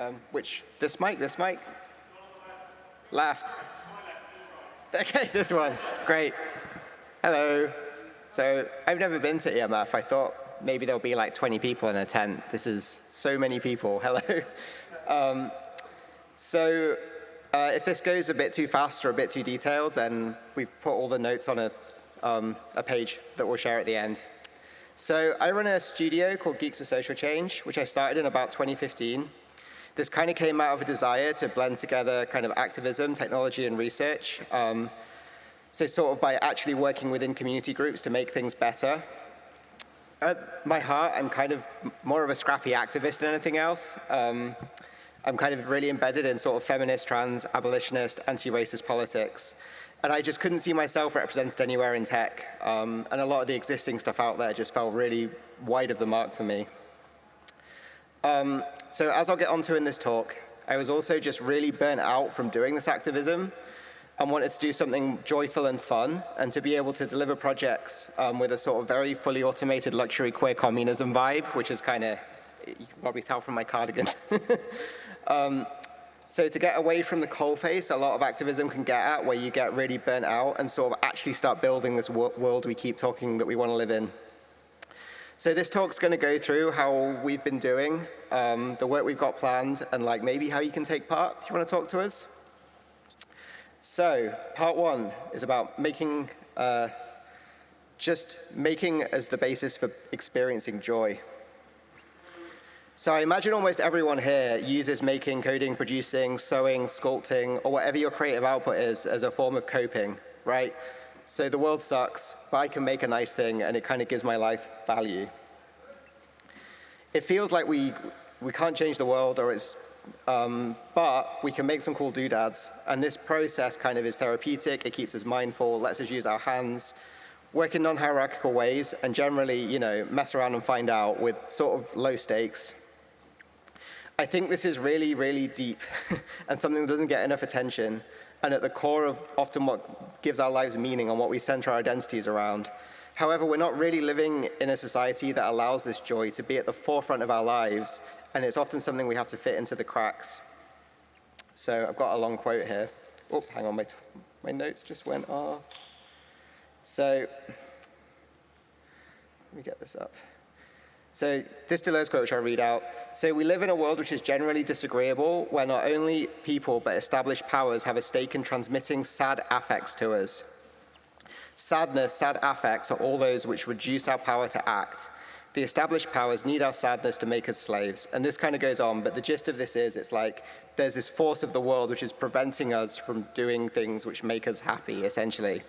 Um, which, this mic, this mic? Left. Okay, this one, great. Hello. So I've never been to EMF. I thought maybe there'll be like 20 people in a tent. This is so many people, hello. Um, so uh, if this goes a bit too fast or a bit too detailed, then we've put all the notes on a, um, a page that we'll share at the end. So I run a studio called Geeks for Social Change, which I started in about 2015. This kind of came out of a desire to blend together kind of activism, technology, and research. Um, so sort of by actually working within community groups to make things better. At my heart, I'm kind of more of a scrappy activist than anything else. Um, I'm kind of really embedded in sort of feminist, trans, abolitionist, anti-racist politics. And I just couldn't see myself represented anywhere in tech. Um, and a lot of the existing stuff out there just fell really wide of the mark for me. Um, so as I'll get onto in this talk, I was also just really burnt out from doing this activism and wanted to do something joyful and fun and to be able to deliver projects um, with a sort of very fully automated luxury queer communism vibe, which is kind of, you can probably tell from my cardigan. Um, so to get away from the coalface, a lot of activism can get at where you get really burnt out and sort of actually start building this world we keep talking that we want to live in. So this talk's going to go through how we've been doing, um, the work we've got planned, and like maybe how you can take part. If you want to talk to us? So part one is about making, uh, just making as the basis for experiencing joy. So I imagine almost everyone here uses making, coding, producing, sewing, sculpting, or whatever your creative output is as a form of coping, right? So the world sucks, but I can make a nice thing and it kind of gives my life value. It feels like we, we can't change the world or it's, um, but we can make some cool doodads. And this process kind of is therapeutic, it keeps us mindful, lets us use our hands, work in non-hierarchical ways, and generally, you know, mess around and find out with sort of low stakes. I think this is really, really deep and something that doesn't get enough attention and at the core of often what gives our lives meaning and what we center our identities around. However, we're not really living in a society that allows this joy to be at the forefront of our lives, and it's often something we have to fit into the cracks. So I've got a long quote here. Oh, hang on, my, my notes just went off. So let me get this up. So this Deleuze quote, which I'll read out. So we live in a world which is generally disagreeable, where not only people, but established powers have a stake in transmitting sad affects to us. Sadness, sad affects are all those which reduce our power to act. The established powers need our sadness to make us slaves. And this kind of goes on, but the gist of this is it's like there's this force of the world which is preventing us from doing things which make us happy, essentially.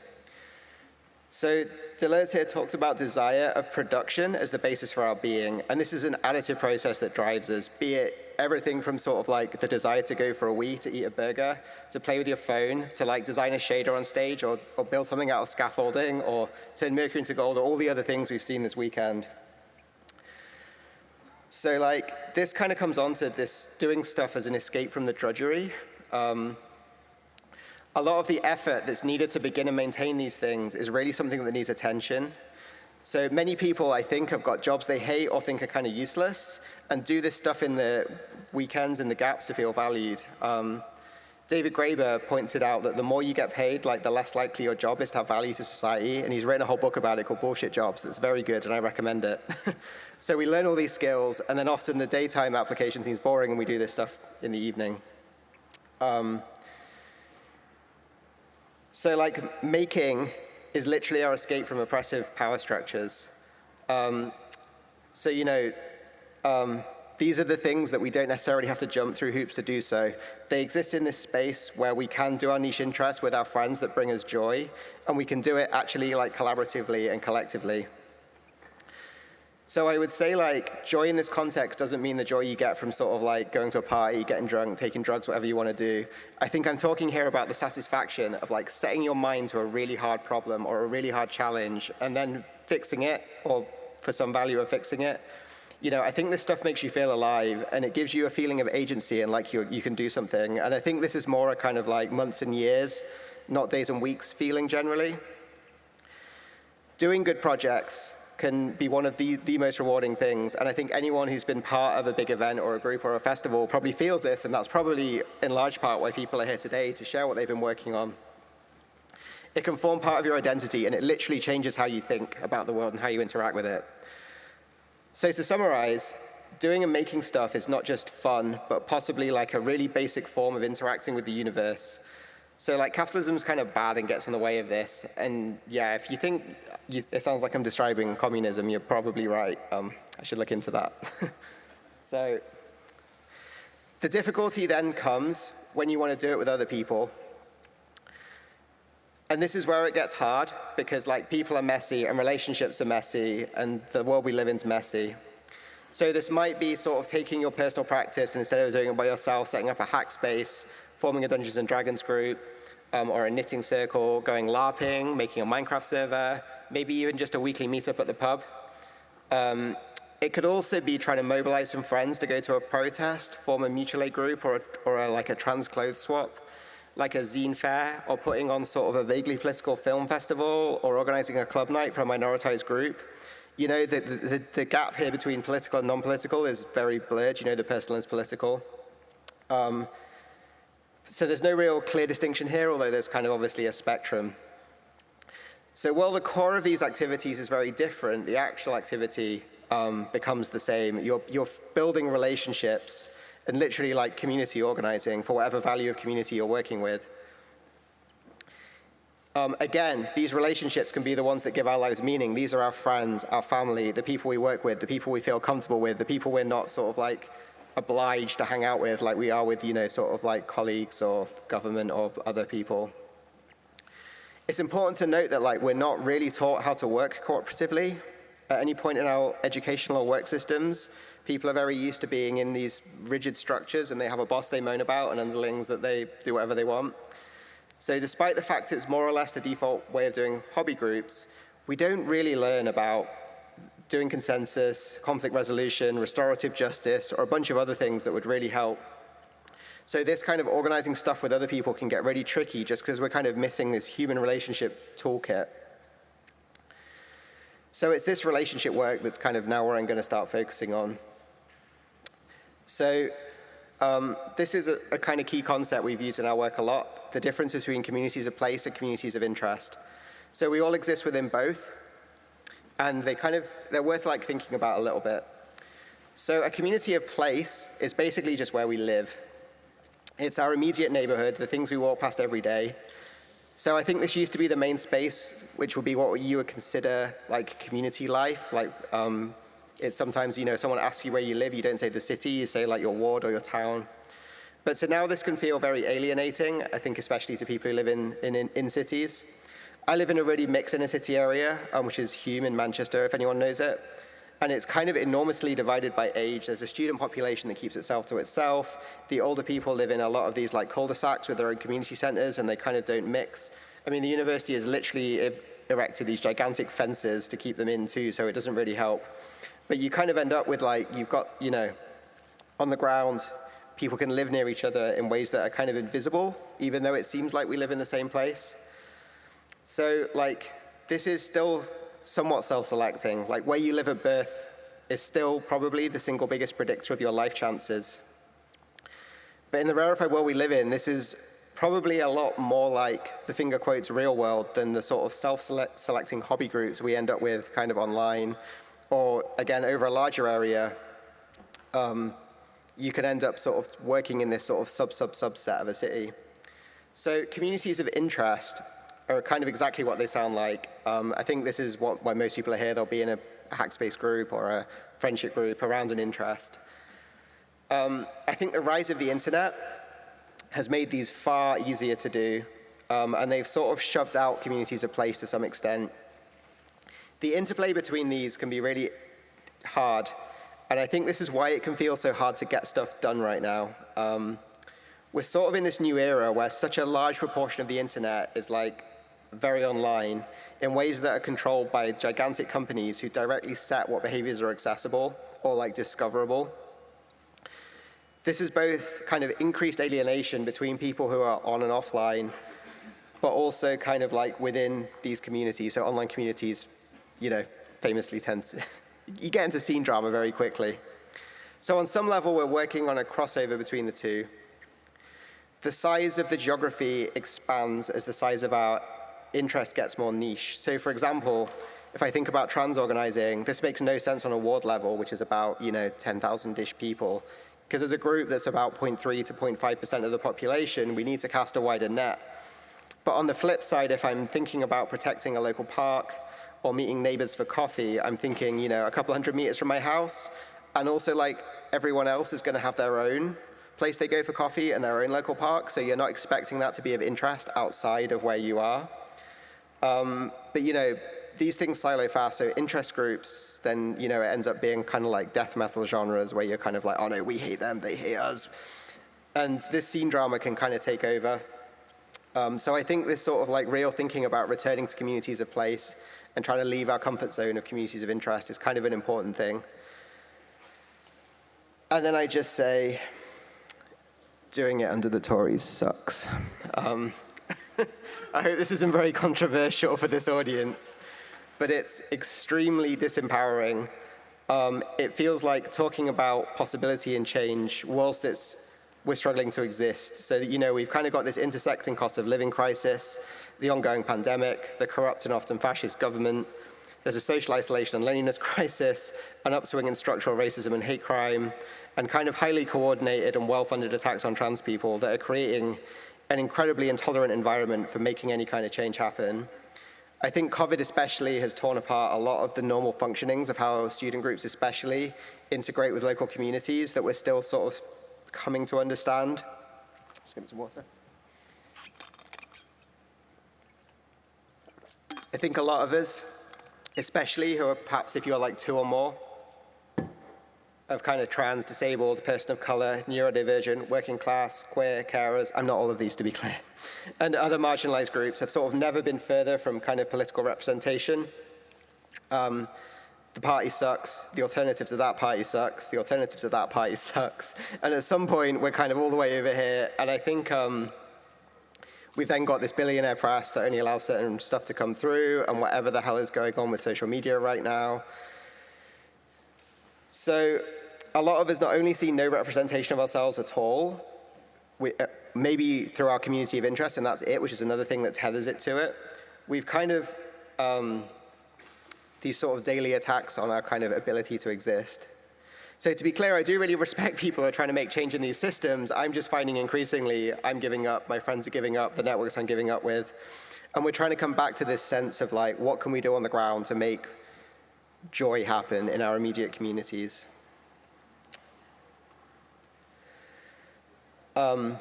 So Deleuze here talks about desire of production as the basis for our being, and this is an additive process that drives us, be it everything from sort of like the desire to go for a wee, to eat a burger, to play with your phone, to like design a shader on stage, or, or build something out of scaffolding, or turn mercury into gold, or all the other things we've seen this weekend. So like, this kind of comes on to this doing stuff as an escape from the drudgery. Um, a lot of the effort that's needed to begin and maintain these things is really something that needs attention. So many people, I think, have got jobs they hate or think are kind of useless and do this stuff in the weekends and the gaps to feel valued. Um, David Graeber pointed out that the more you get paid, like the less likely your job is to have value to society, and he's written a whole book about it called Bullshit Jobs that's very good, and I recommend it. so we learn all these skills, and then often the daytime application seems boring, and we do this stuff in the evening. Um, so like making is literally our escape from oppressive power structures. Um, so, you know, um, these are the things that we don't necessarily have to jump through hoops to do so. They exist in this space where we can do our niche interests with our friends that bring us joy, and we can do it actually like collaboratively and collectively. So I would say like joy in this context doesn't mean the joy you get from sort of like going to a party, getting drunk, taking drugs, whatever you want to do. I think I'm talking here about the satisfaction of like setting your mind to a really hard problem or a really hard challenge and then fixing it or for some value of fixing it. You know, I think this stuff makes you feel alive and it gives you a feeling of agency and like you you can do something. And I think this is more a kind of like months and years, not days and weeks feeling generally. Doing good projects can be one of the, the most rewarding things. And I think anyone who's been part of a big event or a group or a festival probably feels this, and that's probably in large part why people are here today to share what they've been working on. It can form part of your identity, and it literally changes how you think about the world and how you interact with it. So to summarize, doing and making stuff is not just fun, but possibly like a really basic form of interacting with the universe. So like capitalism's kind of bad and gets in the way of this. And yeah, if you think you, it sounds like I'm describing communism, you're probably right. Um, I should look into that. so the difficulty then comes when you want to do it with other people. And this is where it gets hard because like people are messy and relationships are messy and the world we live in is messy. So this might be sort of taking your personal practice and instead of doing it by yourself, setting up a hack space, forming a Dungeons and Dragons group, um, or a knitting circle, going LARPing, making a Minecraft server, maybe even just a weekly meetup at the pub. Um, it could also be trying to mobilize some friends to go to a protest, form a mutual aid group or, a, or a, like a trans clothes swap, like a zine fair, or putting on sort of a vaguely political film festival, or organizing a club night for a minoritized group you know, the, the, the, gap here between political and non-political is very blurred. You know, the personal is political. Um, so there's no real clear distinction here, although there's kind of obviously a spectrum. So while the core of these activities is very different, the actual activity um, becomes the same. You're, you're building relationships and literally like community organizing for whatever value of community you're working with. Um, again, these relationships can be the ones that give our lives meaning. These are our friends, our family, the people we work with, the people we feel comfortable with, the people we're not sort of like obliged to hang out with like we are with, you know, sort of like colleagues or government or other people. It's important to note that like we're not really taught how to work cooperatively at any point in our educational or work systems. People are very used to being in these rigid structures and they have a boss they moan about and underlings that they do whatever they want. So despite the fact it's more or less the default way of doing hobby groups, we don't really learn about doing consensus, conflict resolution, restorative justice, or a bunch of other things that would really help. So this kind of organizing stuff with other people can get really tricky just because we're kind of missing this human relationship toolkit. So it's this relationship work that's kind of now where I'm going to start focusing on. So um, this is a, a, kind of key concept we've used in our work a lot, the difference between communities of place and communities of interest. So we all exist within both, and they kind of, they're worth like thinking about a little bit. So a community of place is basically just where we live. It's our immediate neighborhood, the things we walk past every day. So I think this used to be the main space, which would be what you would consider like community life, like um, it's sometimes, you know, someone asks you where you live, you don't say the city, you say like your ward or your town. But so now this can feel very alienating, I think especially to people who live in, in, in cities. I live in a really mixed inner city area, um, which is Hulme in Manchester, if anyone knows it. And it's kind of enormously divided by age. There's a student population that keeps itself to itself. The older people live in a lot of these like cul-de-sacs with their own community centers and they kind of don't mix. I mean, the university has literally erected these gigantic fences to keep them in too, so it doesn't really help. But you kind of end up with like, you've got, you know, on the ground, people can live near each other in ways that are kind of invisible, even though it seems like we live in the same place. So like, this is still somewhat self-selecting. Like where you live at birth is still probably the single biggest predictor of your life chances. But in the rarefied world we live in, this is probably a lot more like the finger quotes real world than the sort of self-selecting hobby groups we end up with kind of online or again, over a larger area, um, you can end up sort of working in this sort of sub-sub-subset of a city. So communities of interest are kind of exactly what they sound like. Um, I think this is what, why most people are here. They'll be in a hackspace group or a friendship group around an interest. Um, I think the rise of the internet has made these far easier to do, um, and they've sort of shoved out communities of place to some extent. The interplay between these can be really hard, and I think this is why it can feel so hard to get stuff done right now. Um, we're sort of in this new era where such a large proportion of the internet is like very online in ways that are controlled by gigantic companies who directly set what behaviors are accessible or like discoverable. This is both kind of increased alienation between people who are on and offline, but also kind of like within these communities, so online communities you know, famously tend to, you get into scene drama very quickly. So on some level, we're working on a crossover between the two. The size of the geography expands as the size of our interest gets more niche. So for example, if I think about trans organizing, this makes no sense on a ward level, which is about, you know, 10,000-ish people. Because as a group that's about 0.3 to 0.5% of the population, we need to cast a wider net. But on the flip side, if I'm thinking about protecting a local park or meeting neighbors for coffee, I'm thinking, you know, a couple hundred meters from my house, and also like everyone else is gonna have their own place they go for coffee and their own local park, so you're not expecting that to be of interest outside of where you are. Um, but you know, these things silo fast, so interest groups, then you know, it ends up being kind of like death metal genres where you're kind of like, oh no, we hate them, they hate us. And this scene drama can kind of take over. Um, so I think this sort of like real thinking about returning to communities of place and trying to leave our comfort zone of communities of interest is kind of an important thing. And then I just say, doing it under the Tories sucks. Um, I hope this isn't very controversial for this audience, but it's extremely disempowering. Um, it feels like talking about possibility and change whilst it's we're struggling to exist. So that, you know, we've kind of got this intersecting cost of living crisis, the ongoing pandemic, the corrupt and often fascist government, there's a social isolation and loneliness crisis, an upswing in structural racism and hate crime, and kind of highly coordinated and well-funded attacks on trans people that are creating an incredibly intolerant environment for making any kind of change happen. I think COVID especially has torn apart a lot of the normal functionings of how student groups especially integrate with local communities that we're still sort of coming to understand. Just get some water. I think a lot of us, especially who are perhaps if you're like two or more, of kind of trans, disabled, person of color, neurodivergent, working class, queer, carers, I'm not all of these to be clear, and other marginalized groups have sort of never been further from kind of political representation. Um, the party sucks, the alternatives of that party sucks, the alternatives of that party sucks, and at some point we're kind of all the way over here, and I think um, we've then got this billionaire press that only allows certain stuff to come through, and whatever the hell is going on with social media right now. So a lot of us not only see no representation of ourselves at all, we, uh, maybe through our community of interest, and that's it, which is another thing that tethers it to it. We've kind of, um, these sort of daily attacks on our kind of ability to exist. So to be clear, I do really respect people who are trying to make change in these systems. I'm just finding increasingly I'm giving up, my friends are giving up, the networks I'm giving up with. And we're trying to come back to this sense of like, what can we do on the ground to make joy happen in our immediate communities? Um,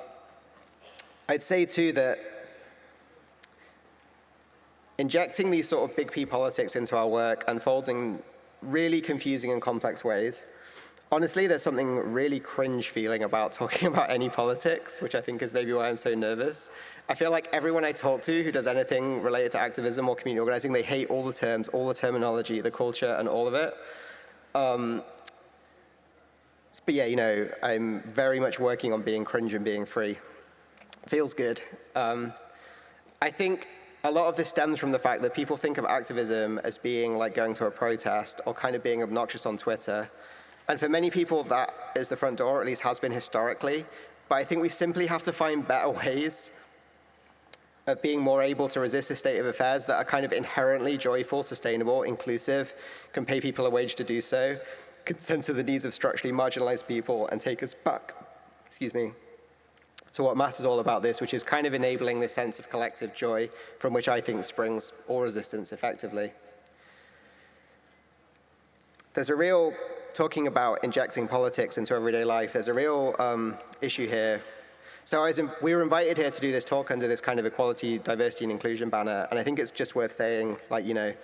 I'd say too that injecting these sort of big P politics into our work unfolds in really confusing and complex ways. Honestly, there's something really cringe feeling about talking about any politics, which I think is maybe why I'm so nervous. I feel like everyone I talk to who does anything related to activism or community organizing, they hate all the terms, all the terminology, the culture, and all of it. Um, but yeah, you know, I'm very much working on being cringe and being free. Feels good. Um, I think a lot of this stems from the fact that people think of activism as being like going to a protest or kind of being obnoxious on Twitter. And for many people, that is the front door, or at least has been historically. But I think we simply have to find better ways of being more able to resist the state of affairs that are kind of inherently joyful, sustainable, inclusive, can pay people a wage to do so, can censor the needs of structurally marginalized people and take us back, excuse me, to what matters all about this, which is kind of enabling this sense of collective joy from which I think springs all resistance effectively. There's a real, talking about injecting politics into everyday life, there's a real um, issue here. So in, we were invited here to do this talk under this kind of equality, diversity, and inclusion banner, and I think it's just worth saying, like, you know,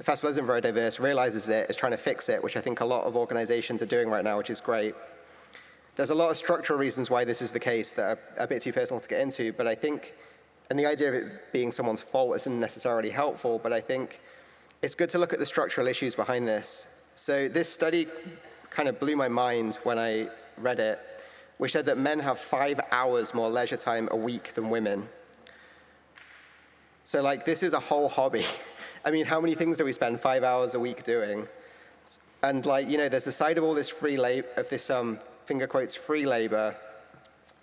the festival isn't very diverse, realizes it, is trying to fix it, which I think a lot of organizations are doing right now, which is great. There's a lot of structural reasons why this is the case that are a bit too personal to get into, but I think, and the idea of it being someone's fault isn't necessarily helpful, but I think it's good to look at the structural issues behind this. So this study kind of blew my mind when I read it, which said that men have five hours more leisure time a week than women. So like this is a whole hobby. I mean, how many things do we spend five hours a week doing? And like, you know, there's the side of all this free labor, of this um, finger quotes free labor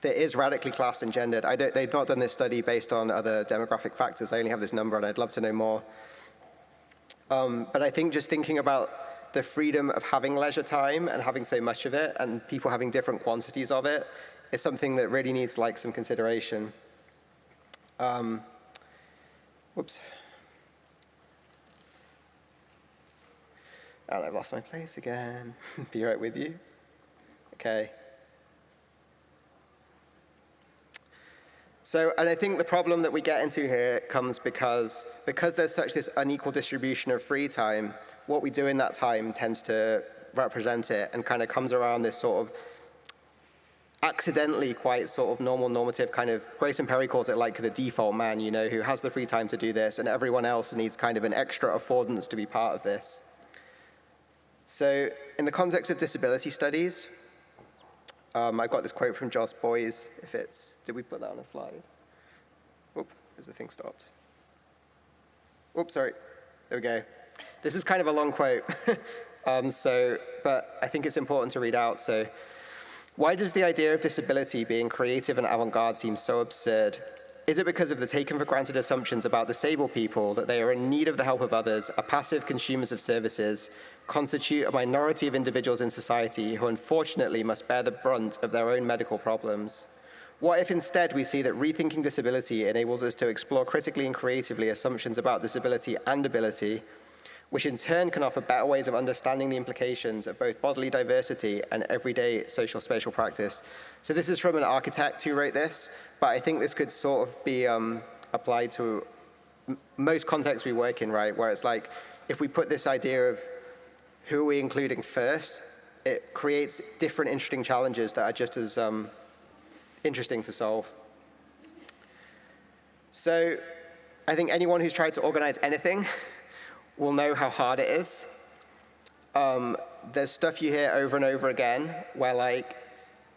that is radically classed and gendered. they've not done this study based on other demographic factors. I only have this number and I'd love to know more. Um, but I think just thinking about the freedom of having leisure time and having so much of it and people having different quantities of it is something that really needs like some consideration. Um, whoops. And I've lost my place again. Be right with you. Okay. So, and I think the problem that we get into here comes because, because there's such this unequal distribution of free time, what we do in that time tends to represent it and kind of comes around this sort of accidentally quite sort of normal normative kind of, Grayson Perry calls it like the default man, you know, who has the free time to do this and everyone else needs kind of an extra affordance to be part of this. So in the context of disability studies, um, I've got this quote from Jos Boys, if it's, did we put that on a slide? Oop, has the thing stopped? Oops, sorry, there we go. This is kind of a long quote, um, so, but I think it's important to read out. So, why does the idea of disability being creative and avant-garde seem so absurd? Is it because of the taken for granted assumptions about disabled people that they are in need of the help of others, are passive consumers of services, constitute a minority of individuals in society who unfortunately must bear the brunt of their own medical problems? What if instead we see that rethinking disability enables us to explore critically and creatively assumptions about disability and ability, which in turn can offer better ways of understanding the implications of both bodily diversity and everyday social spatial practice. So this is from an architect who wrote this, but I think this could sort of be um, applied to most contexts we work in, right, where it's like, if we put this idea of who are we including first, it creates different interesting challenges that are just as um, interesting to solve. So I think anyone who's tried to organize anything will know how hard it is. Um, there's stuff you hear over and over again where like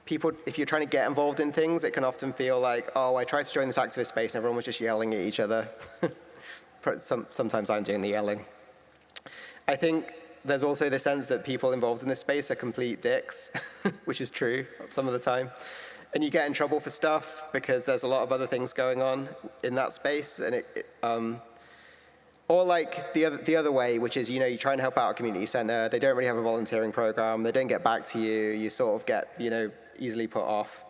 people, if you're trying to get involved in things, it can often feel like, oh, I tried to join this activist space and everyone was just yelling at each other. Some, sometimes I'm doing the yelling. I think there's also the sense that people involved in this space are complete dicks, which is true some of the time. And you get in trouble for stuff because there's a lot of other things going on in that space. And it, it um, or like the other, the other way, which is, you know, you try and help out a community center, they don't really have a volunteering program, they don't get back to you, you sort of get, you know, easily put off.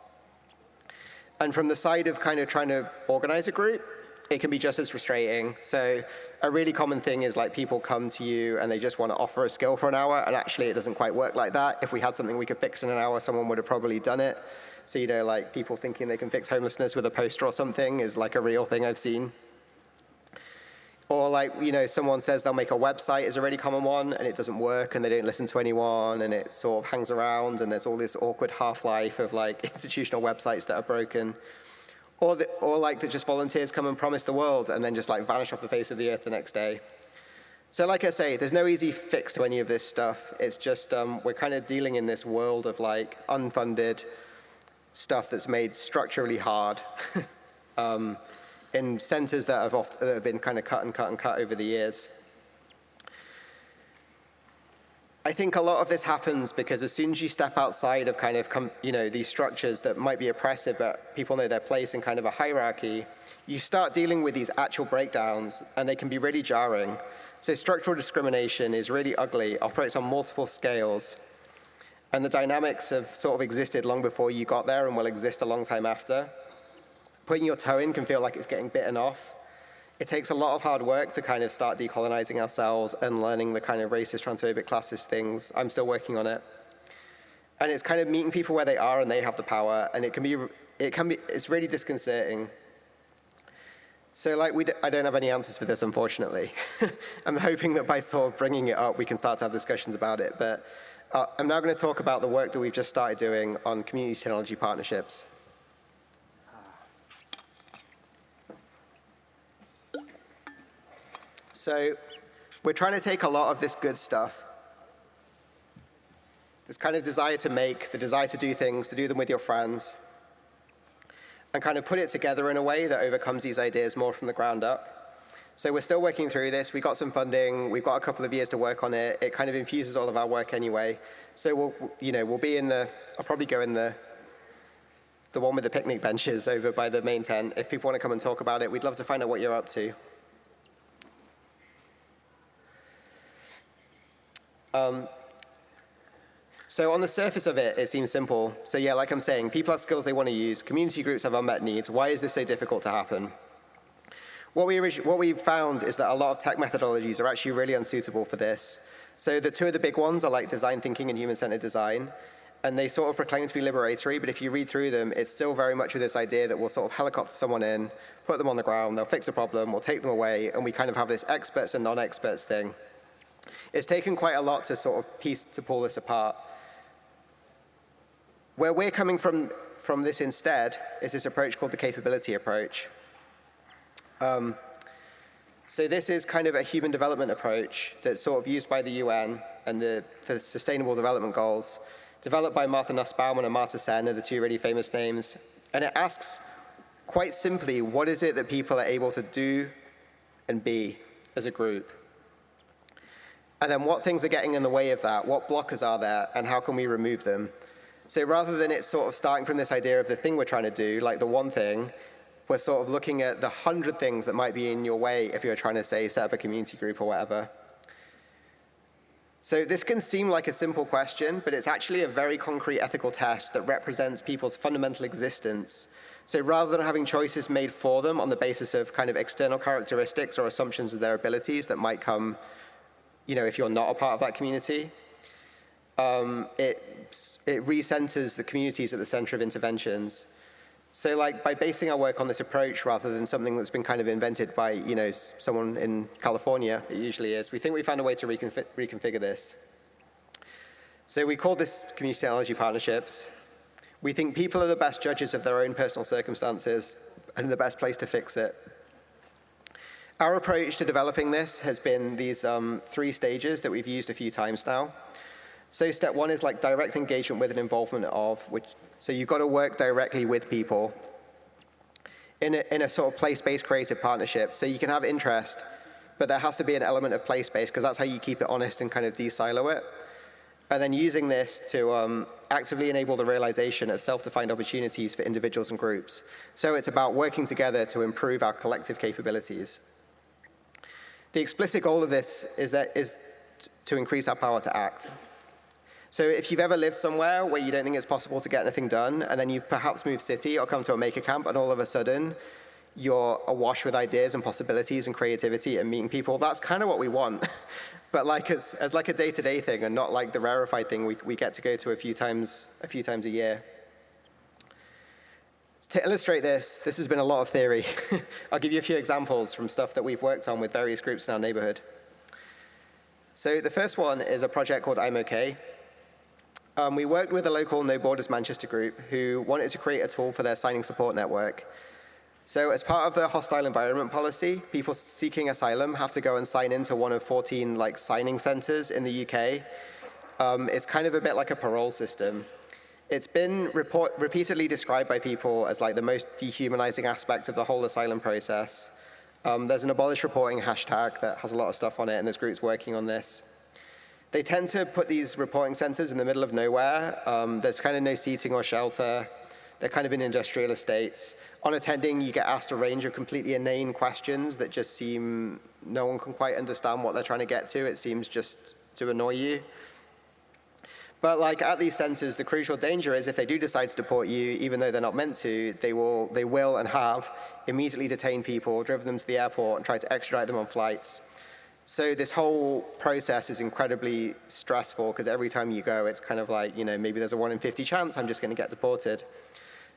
And from the side of kind of trying to organize a group, it can be just as frustrating. So a really common thing is like people come to you and they just want to offer a skill for an hour and actually it doesn't quite work like that. If we had something we could fix in an hour, someone would have probably done it. So, you know, like people thinking they can fix homelessness with a poster or something is like a real thing I've seen. Or like, you know, someone says they'll make a website is a really common one and it doesn't work and they don't listen to anyone and it sort of hangs around and there's all this awkward half-life of like institutional websites that are broken. Or, the, or like that just volunteers come and promise the world and then just like vanish off the face of the earth the next day. So like I say, there's no easy fix to any of this stuff. It's just um, we're kind of dealing in this world of like unfunded stuff that's made structurally hard um, in centers that have, oft, that have been kind of cut and cut and cut over the years. I think a lot of this happens because as soon as you step outside of kind of, you know, these structures that might be oppressive, but people know their place in kind of a hierarchy, you start dealing with these actual breakdowns and they can be really jarring. So structural discrimination is really ugly, operates on multiple scales, and the dynamics have sort of existed long before you got there and will exist a long time after. Putting your toe in can feel like it's getting bitten off, it takes a lot of hard work to kind of start decolonizing ourselves and learning the kind of racist, transphobic, classist things. I'm still working on it. And it's kind of meeting people where they are and they have the power, and it can be, it can be, it's really disconcerting. So like, we d I don't have any answers for this, unfortunately. I'm hoping that by sort of bringing it up, we can start to have discussions about it. But uh, I'm now going to talk about the work that we've just started doing on community technology partnerships. So we're trying to take a lot of this good stuff, this kind of desire to make, the desire to do things, to do them with your friends, and kind of put it together in a way that overcomes these ideas more from the ground up. So we're still working through this. We got some funding. We've got a couple of years to work on it. It kind of infuses all of our work anyway. So we'll, you know, we'll be in the, I'll probably go in the, the one with the picnic benches over by the main tent. If people want to come and talk about it, we'd love to find out what you're up to. Um, so on the surface of it, it seems simple. So yeah, like I'm saying, people have skills they want to use. Community groups have unmet needs. Why is this so difficult to happen? What we, what we found is that a lot of tech methodologies are actually really unsuitable for this. So the two of the big ones are like design thinking and human-centered design. And they sort of proclaim to be liberatory, but if you read through them, it's still very much with this idea that we'll sort of helicopter someone in, put them on the ground, they'll fix a problem, we'll take them away, and we kind of have this experts and non-experts thing. It's taken quite a lot to sort of piece, to pull this apart. Where we're coming from, from this instead is this approach called the capability approach. Um, so this is kind of a human development approach that's sort of used by the UN and the, for the Sustainable Development Goals, developed by Martha Nussbaum and Amartya Sen are the two really famous names. And it asks quite simply, what is it that people are able to do and be as a group? And then what things are getting in the way of that? What blockers are there and how can we remove them? So rather than it sort of starting from this idea of the thing we're trying to do, like the one thing, we're sort of looking at the hundred things that might be in your way if you're trying to, say, set up a community group or whatever. So this can seem like a simple question, but it's actually a very concrete ethical test that represents people's fundamental existence. So rather than having choices made for them on the basis of kind of external characteristics or assumptions of their abilities that might come, you know, if you're not a part of that community, um, it, it recenters the communities at the center of interventions. So like by basing our work on this approach rather than something that's been kind of invented by, you know, someone in California, it usually is, we think we found a way to reconfig reconfigure this. So we call this community technology partnerships. We think people are the best judges of their own personal circumstances and the best place to fix it. Our approach to developing this has been these um, three stages that we've used a few times now. So step one is like direct engagement with and involvement of, which so you've got to work directly with people in a, in a sort of place-based creative partnership. So you can have interest, but there has to be an element of place-based because that's how you keep it honest and kind of de-silo it. And then using this to um, actively enable the realization of self-defined opportunities for individuals and groups. So it's about working together to improve our collective capabilities. The explicit goal of this is, that, is to increase our power to act. So if you've ever lived somewhere where you don't think it's possible to get anything done, and then you've perhaps moved city or come to a maker camp, and all of a sudden you're awash with ideas and possibilities and creativity and meeting people, that's kind of what we want. but like as, as like a day-to-day -day thing and not like the rarefied thing we, we get to go to a few times a few times a year. To illustrate this, this has been a lot of theory. I'll give you a few examples from stuff that we've worked on with various groups in our neighborhood. So the first one is a project called I'm OK, um, we worked with a local No Borders Manchester group who wanted to create a tool for their signing support network. So as part of the hostile environment policy, people seeking asylum have to go and sign into one of 14 like signing centers in the UK. Um, it's kind of a bit like a parole system. It's been report, repeatedly described by people as like the most dehumanizing aspect of the whole asylum process. Um, there's an abolish reporting hashtag that has a lot of stuff on it, and there's groups working on this. They tend to put these reporting centers in the middle of nowhere. Um, there's kind of no seating or shelter. They're kind of in industrial estates. On attending, you get asked a range of completely inane questions that just seem, no one can quite understand what they're trying to get to. It seems just to annoy you. But like at these centers, the crucial danger is if they do decide to deport you, even though they're not meant to, they will, they will and have immediately detained people, driven them to the airport and tried to extradite them on flights. So this whole process is incredibly stressful because every time you go, it's kind of like, you know, maybe there's a 1 in 50 chance I'm just going to get deported.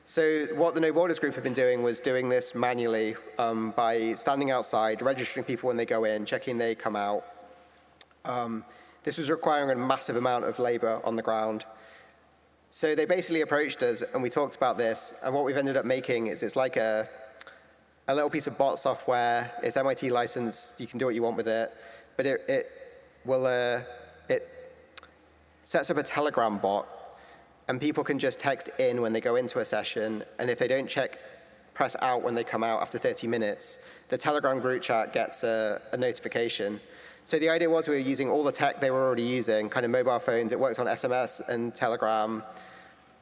So what the No Borders group have been doing was doing this manually um, by standing outside, registering people when they go in, checking they come out. Um, this was requiring a massive amount of labor on the ground. So they basically approached us and we talked about this and what we've ended up making is it's like a a little piece of bot software. It's MIT licensed. You can do what you want with it. But it, it will, uh, it sets up a Telegram bot, and people can just text in when they go into a session. And if they don't check press out when they come out after 30 minutes, the Telegram group chat gets a, a notification. So the idea was we were using all the tech they were already using, kind of mobile phones. It works on SMS and Telegram.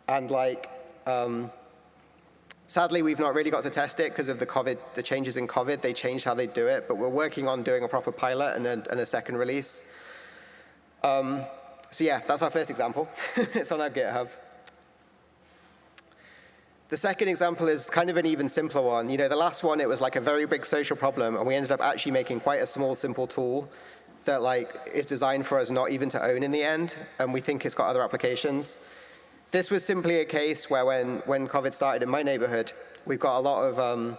And like, um, sadly, we've not really got to test it because of the COVID, the changes in COVID. They changed how they do it, but we're working on doing a proper pilot and a, and a second release. Um, so yeah, that's our first example. it's on our GitHub. The second example is kind of an even simpler one. You know, the last one, it was like a very big social problem, and we ended up actually making quite a small, simple tool that like is designed for us not even to own in the end, and we think it's got other applications. This was simply a case where when, when COVID started in my neighborhood, we've got a lot of um,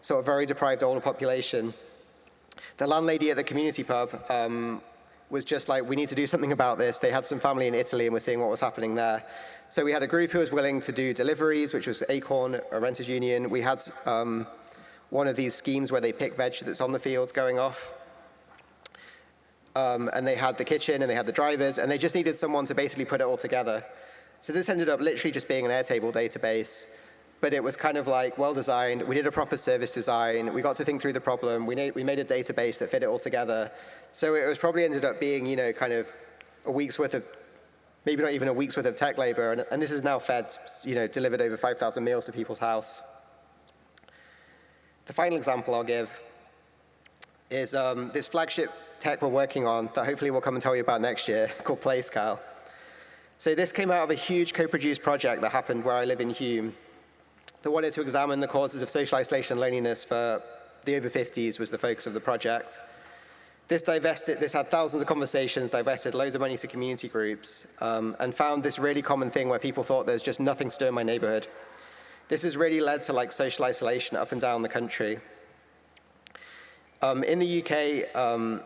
sort of very deprived older population. The landlady at the community pub um, was just like, we need to do something about this. They had some family in Italy and we're seeing what was happening there. So we had a group who was willing to do deliveries, which was Acorn, a renters union. We had um, one of these schemes where they pick veg that's on the fields going off. Um, and they had the kitchen and they had the drivers and they just needed someone to basically put it all together. So this ended up literally just being an Airtable database, but it was kind of like well designed. We did a proper service design. We got to think through the problem. We, we made a database that fit it all together. So it was probably ended up being, you know, kind of a week's worth of maybe not even a week's worth of tech labor, and, and this is now fed, you know, delivered over 5,000 meals to people's house. The final example I'll give is um, this flagship tech we're working on that hopefully we'll come and tell you about next year called PlaceCal. So this came out of a huge co-produced project that happened where I live in Hulme that wanted to examine the causes of social isolation and loneliness for the over 50s was the focus of the project. This divested, this had thousands of conversations, divested loads of money to community groups, um, and found this really common thing where people thought there's just nothing to do in my neighborhood. This has really led to like social isolation up and down the country. Um, in the UK, um,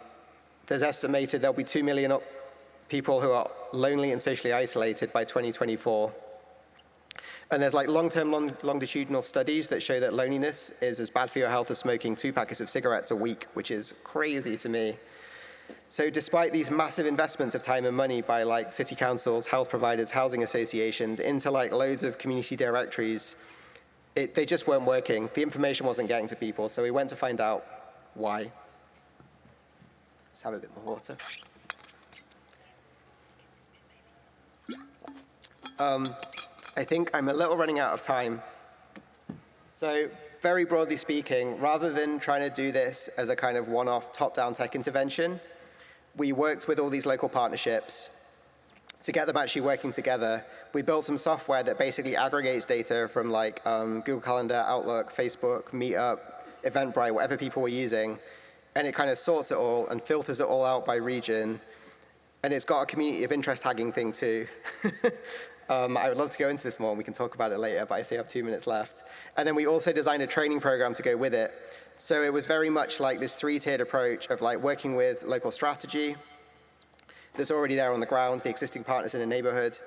there's estimated there'll be 2 million people who are lonely and socially isolated by 2024. And there's like long-term long longitudinal studies that show that loneliness is as bad for your health as smoking two packets of cigarettes a week, which is crazy to me. So despite these massive investments of time and money by like city councils, health providers, housing associations, into like loads of community directories, it, they just weren't working. The information wasn't getting to people, so we went to find out why. Just have a bit more water. Um, I think I'm a little running out of time. So very broadly speaking, rather than trying to do this as a kind of one-off top-down tech intervention, we worked with all these local partnerships to get them actually working together. We built some software that basically aggregates data from like um, Google Calendar, Outlook, Facebook, Meetup, Eventbrite, whatever people were using, and it kind of sorts it all and filters it all out by region. And it's got a community of interest tagging thing too. Um, I would love to go into this more, and we can talk about it later, but I see I have two minutes left. And then we also designed a training program to go with it. So it was very much like this three-tiered approach of like working with local strategy that's already there on the ground, the existing partners in a neighborhood,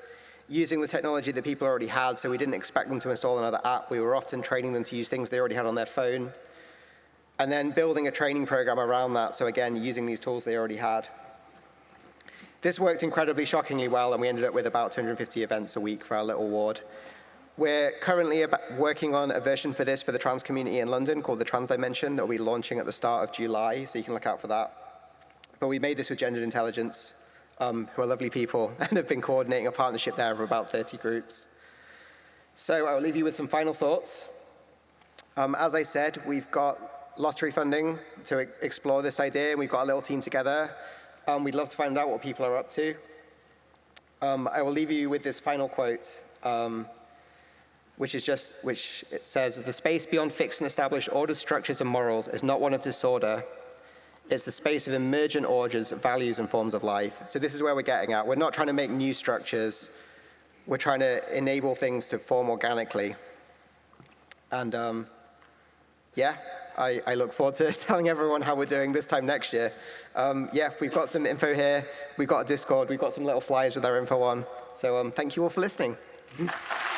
using the technology that people already had, so we didn't expect them to install another app. We were often training them to use things they already had on their phone. And then building a training program around that, so again, using these tools they already had. This worked incredibly shockingly well, and we ended up with about 250 events a week for our little ward. We're currently working on a version for this for the trans community in London called the Trans Dimension that will be launching at the start of July, so you can look out for that. But we made this with Gendered Intelligence, um, who are lovely people, and have been coordinating a partnership there of about 30 groups. So I will leave you with some final thoughts. Um, as I said, we've got lottery funding to explore this idea, and we've got a little team together um, we'd love to find out what people are up to. Um, I will leave you with this final quote, um, which is just, which it says, the space beyond fixed and established orders, structures, and morals is not one of disorder. It's the space of emergent orders, values, and forms of life. So this is where we're getting at. We're not trying to make new structures. We're trying to enable things to form organically. And um, yeah, I, I, look forward to telling everyone how we're doing this time next year. Um, yeah, we've got some info here. We've got a Discord. We've got some little flyers with our info on. So um, thank you all for listening.